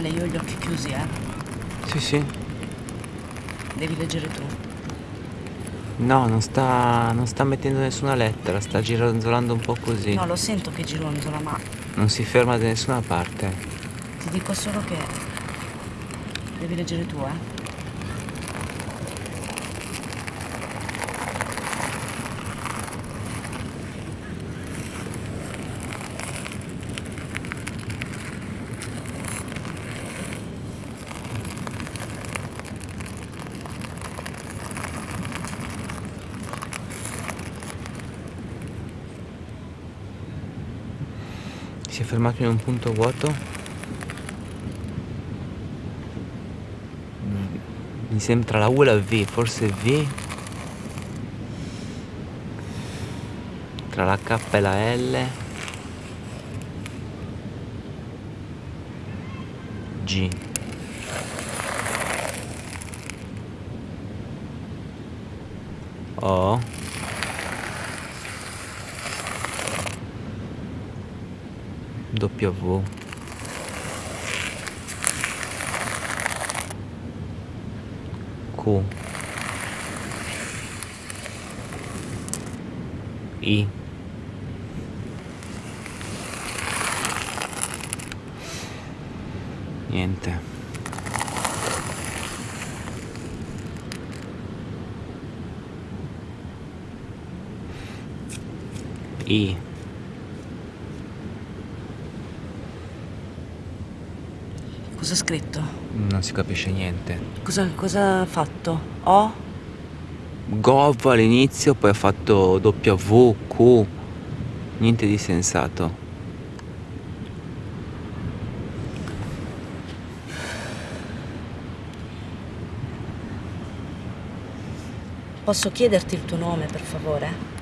Ale, io ho gli occhi chiusi, eh. Sì, sì. Devi leggere tu. No, non sta, non sta mettendo nessuna lettera, sta gironzolando un po' così. No, lo sento che gironzola, ma Non si ferma da nessuna parte. ti dico solo che devi leggere tu, eh. Fermato in un punto vuoto. Mi sembra la U e la V, forse V. Tra la K e la L. G. O. W. Q. I. Niente. I. Cosa ha scritto? Non si capisce niente. Cosa, cosa ha fatto? O? Gov all'inizio, poi ha fatto W, Q. Niente di sensato. Posso chiederti il tuo nome, per favore?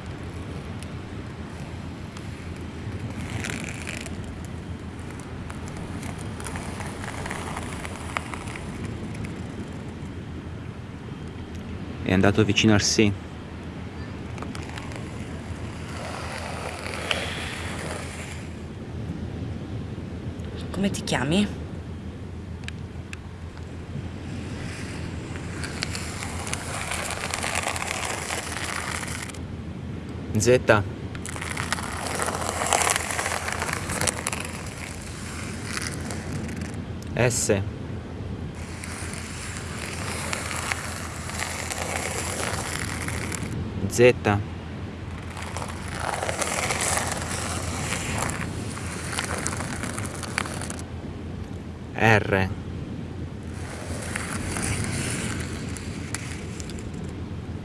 Andato vicino al sì. Come ti chiami? Z. S. Z. R.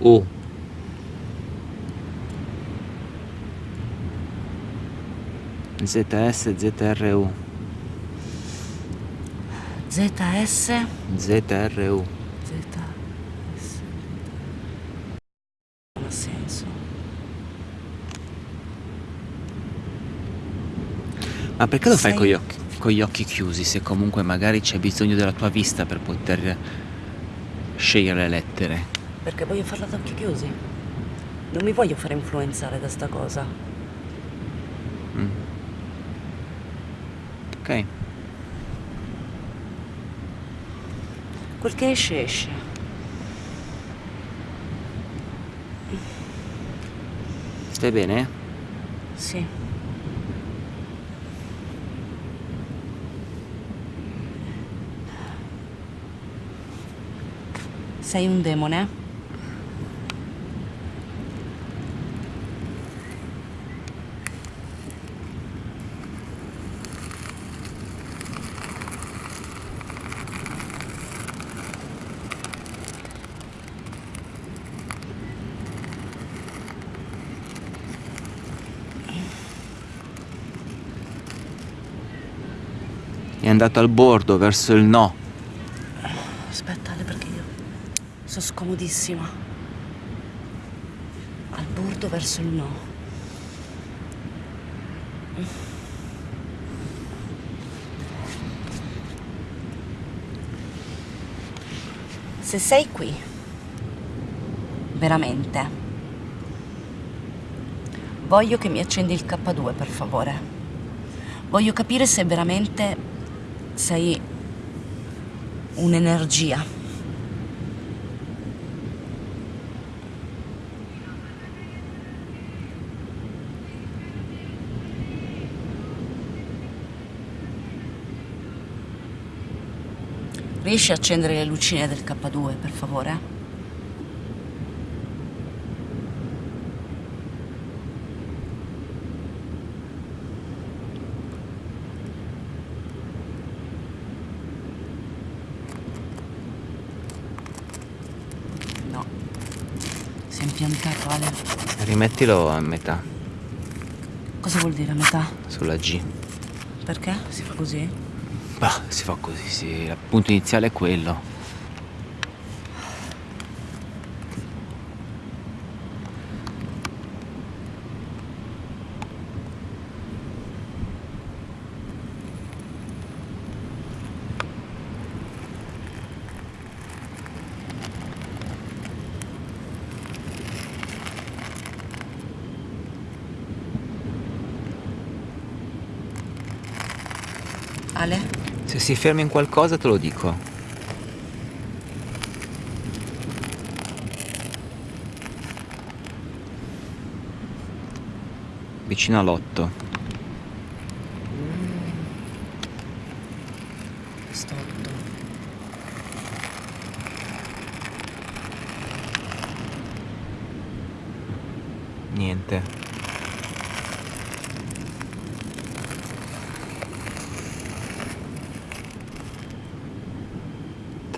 U. ZS, ZRU. ZS? ZRU. ZS. Non ha senso. Ma perché lo fai con gli, occhi, con gli occhi chiusi se comunque magari c'è bisogno della tua vista per poter scegliere le lettere? Perché voglio farla ad occhi chiusi. Non mi voglio fare influenzare da sta cosa. Mm. Ok. Quel che esce, esce. Stai bene? Sì. Sei un demone? È andato al bordo verso il no. Aspetta, Ale, perché io sono scomodissima. Al bordo verso il no. Se sei qui, veramente, voglio che mi accendi il K2, per favore. Voglio capire se veramente sei un'energia. Riesci a accendere le lucine del K2, per favore? No. Si è impiantato, Ale. Rimettilo a metà, Cosa vuol dire a metà? sulla G. Perché si fa così? Bah, si fa così, sì. Il punto iniziale è quello. Ale? Se si ferma in qualcosa te lo dico. Vicino all'otto.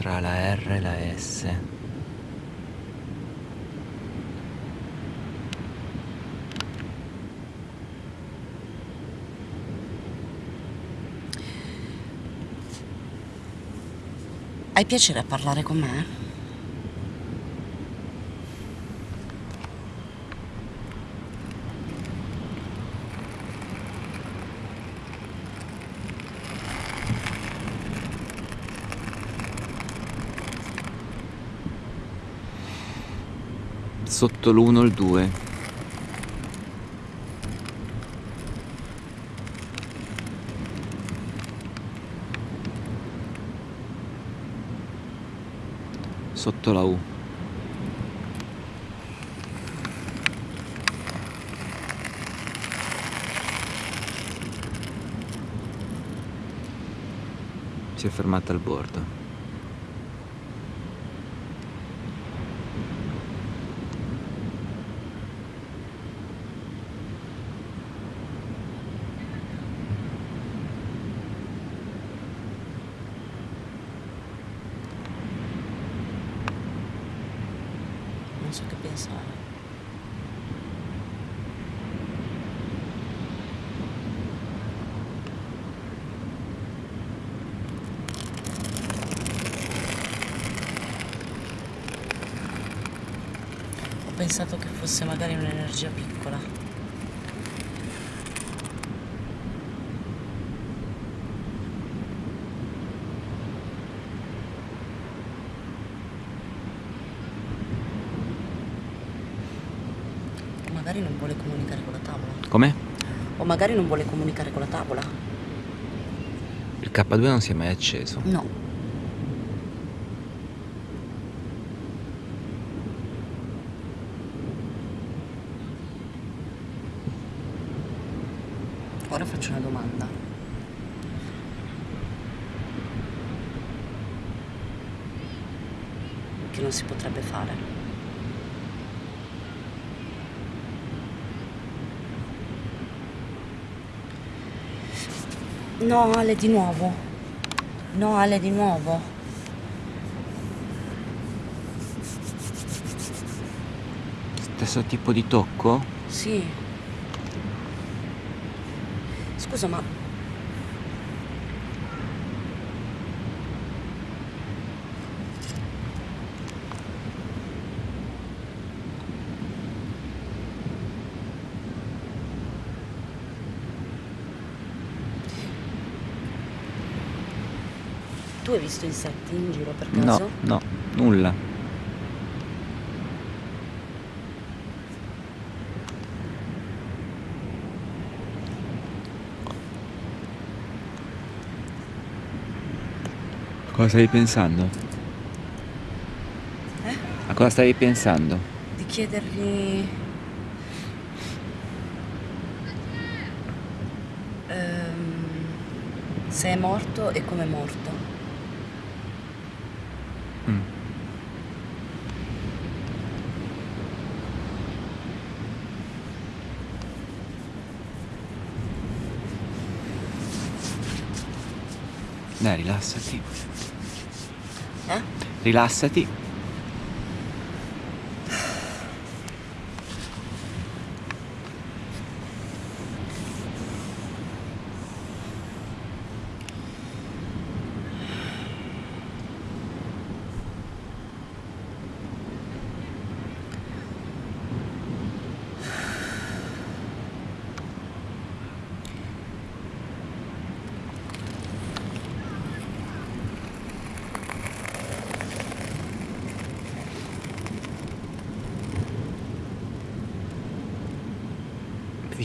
Tra la R e la S. Hai piacere a parlare con me? Sotto l'uno il due. Sotto la U. Si è fermata al bordo. Non so che pensare. Ho pensato che fosse magari un'energia piccola. O magari non vuole comunicare con la tavola. Come? O magari non vuole comunicare con la tavola. Il K2 non si è mai acceso. No. Ora faccio una domanda. Che non si potrebbe fare. No, Ale, di nuovo. No, Ale, di nuovo. Stesso tipo di tocco? Sì. Scusa, ma tu hai visto insetti in giro per No, caso? no, nulla. Cosa stavi pensando? Eh? A cosa stavi pensando? Di chiedergli... ehm, se è morto e come è morto. Mm. Dai, rilassati. Rilassati.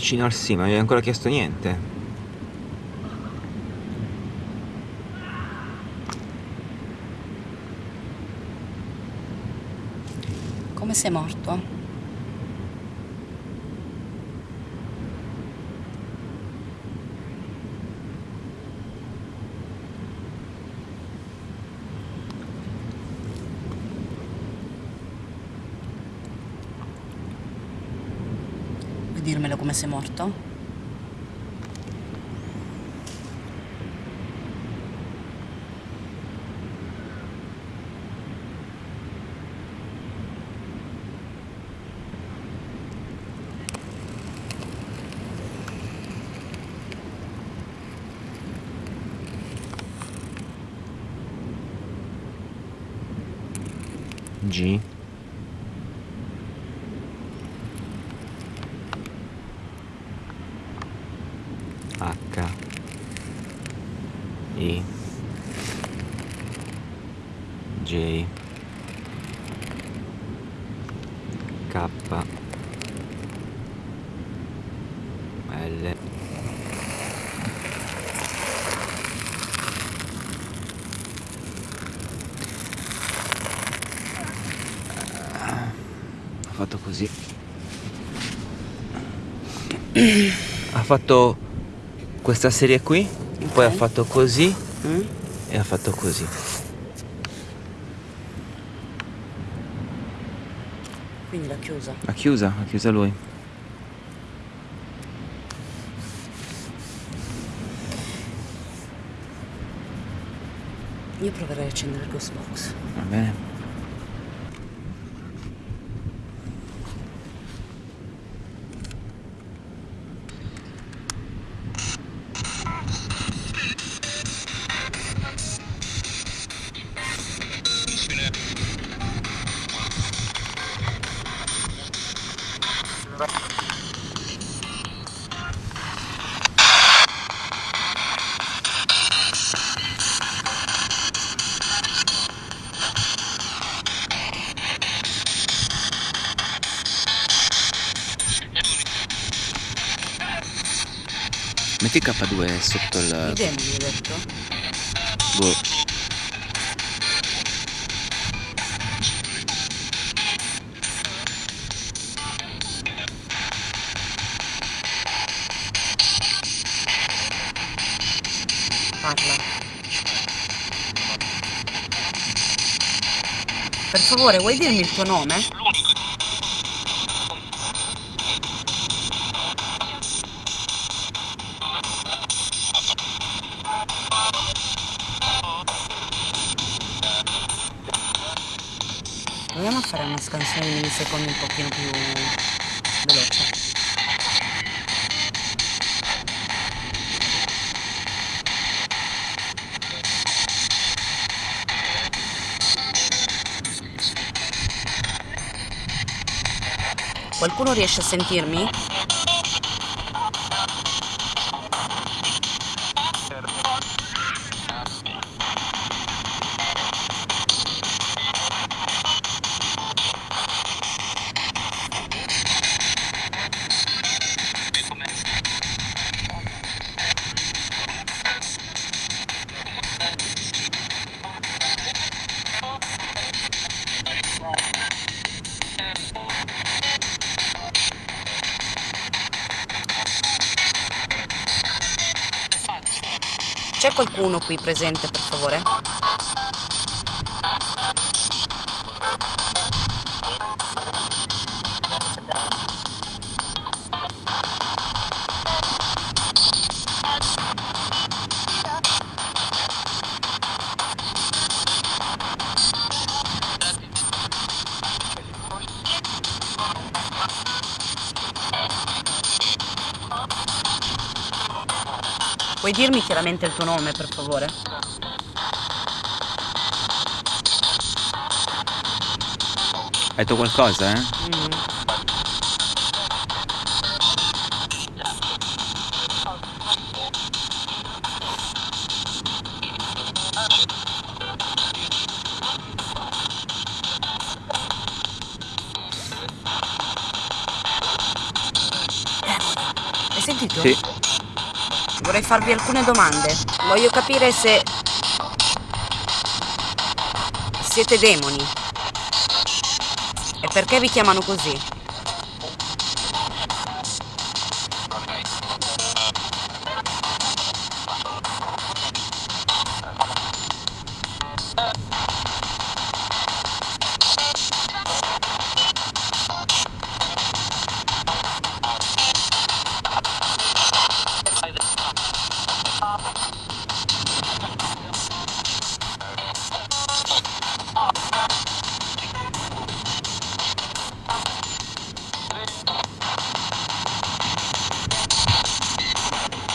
Sì, ma non hai ancora chiesto niente. Come sei morto? Vuoi dirmelo come sei morto? G. H. I. J. K. L. Ha fatto così. Ha fatto questa serie qui, poi ha fatto così Mm? e ha fatto così. Quindi l'ha chiusa. Ha chiusa, ha chiusa lui. Io proverei a accendere il ghost box. Va bene. Metti K2 sotto il... Idem? Boh. Parla. Per favore, vuoi dirmi il tuo nome? Millisecondi un pochino più veloce. Qualcuno riesce a sentirmi? Qualcuno qui presente, per favore? Puoi dirmi chiaramente il tuo nome, per favore? Hai detto qualcosa, eh? Mm. Hai sentito? Sì. Vorrei farvi alcune domande. Voglio capire se siete demoni. E perché vi chiamano così?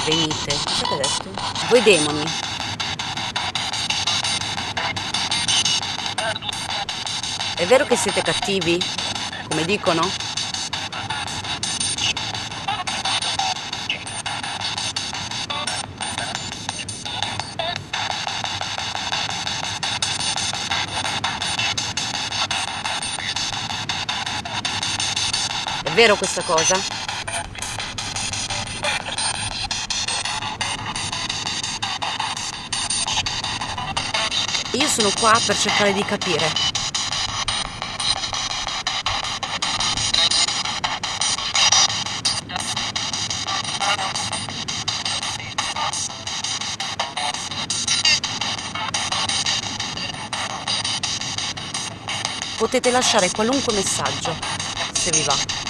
Venite. Cosa hai detto? Voi demoni. È vero che siete cattivi? Come dicono? È vero questa cosa? Io sono qua per cercare di capire. Potete lasciare qualunque messaggio, se vi va.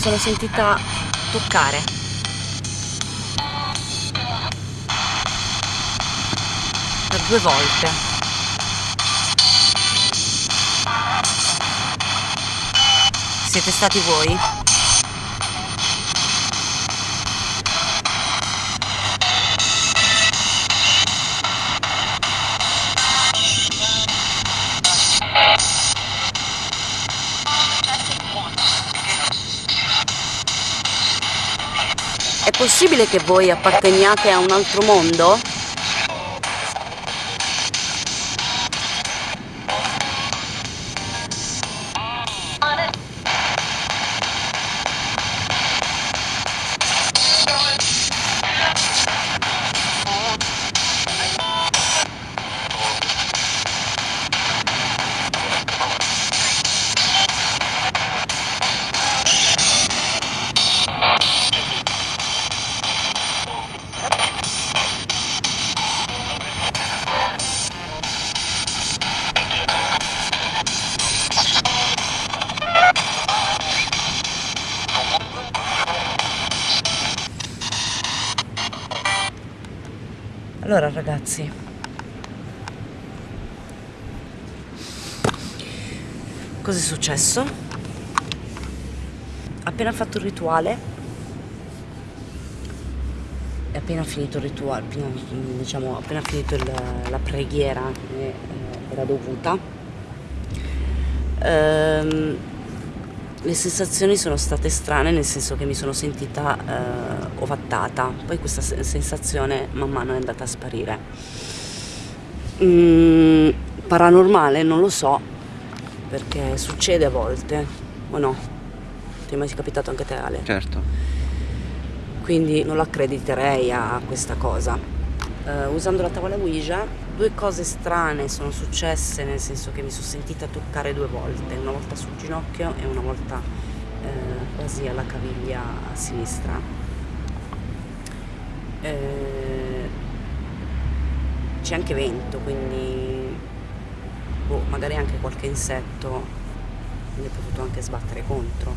Sono sentita toccare. Per due volte. Siete stati voi? Possibile che voi apparteniate a un altro mondo? Ragazzi, cosa è successo? Appena fatto il rituale, è appena finito il rituale, appena, diciamo appena finito il- la preghiera che eh, era dovuta, ehm, le sensazioni sono state strane nel senso che mi sono sentita eh, ovattata, poi questa se- sensazione man mano è andata a sparire. Mm, paranormale non lo so, perché succede a volte, o no? Ti è mai capitato anche te Ale? Certo. quindi non l'accrediterei a questa cosa. Uh, usando la tavola Ouija due cose strane sono successe nel senso che mi sono sentita toccare due volte, una volta sul ginocchio e una volta eh, quasi alla caviglia sinistra. Eh, c'è anche vento, quindi boh, magari anche qualche insetto mi è potuto anche sbattere contro,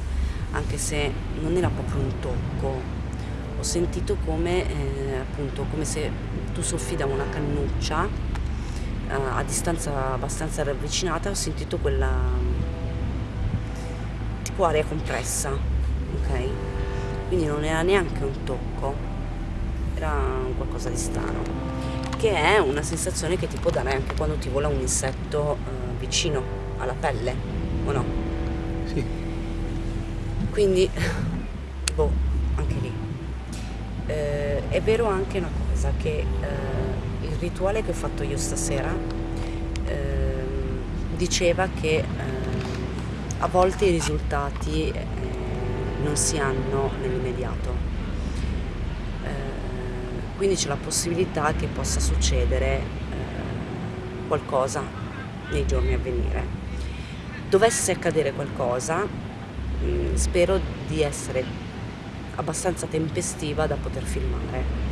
anche se non era proprio un tocco, ho sentito come, eh, appunto, come se tu soffi da una cannuccia a distanza abbastanza ravvicinata, ho sentito quella tipo aria compressa, ok? Quindi non era neanche un tocco, era qualcosa di strano, che è una sensazione che ti può dare anche quando ti vola un insetto eh, vicino alla pelle, o no? Sì. Quindi, boh, anche lì. Eh, è vero anche una cosa, che eh, rituale che ho fatto io stasera ehm, diceva che eh, a volte i risultati eh, non si hanno nell'immediato. Eh, quindi c'è la possibilità che possa succedere eh, qualcosa nei giorni a venire. Dovesse accadere qualcosa, mh, mm, spero di essere abbastanza tempestiva da poter filmare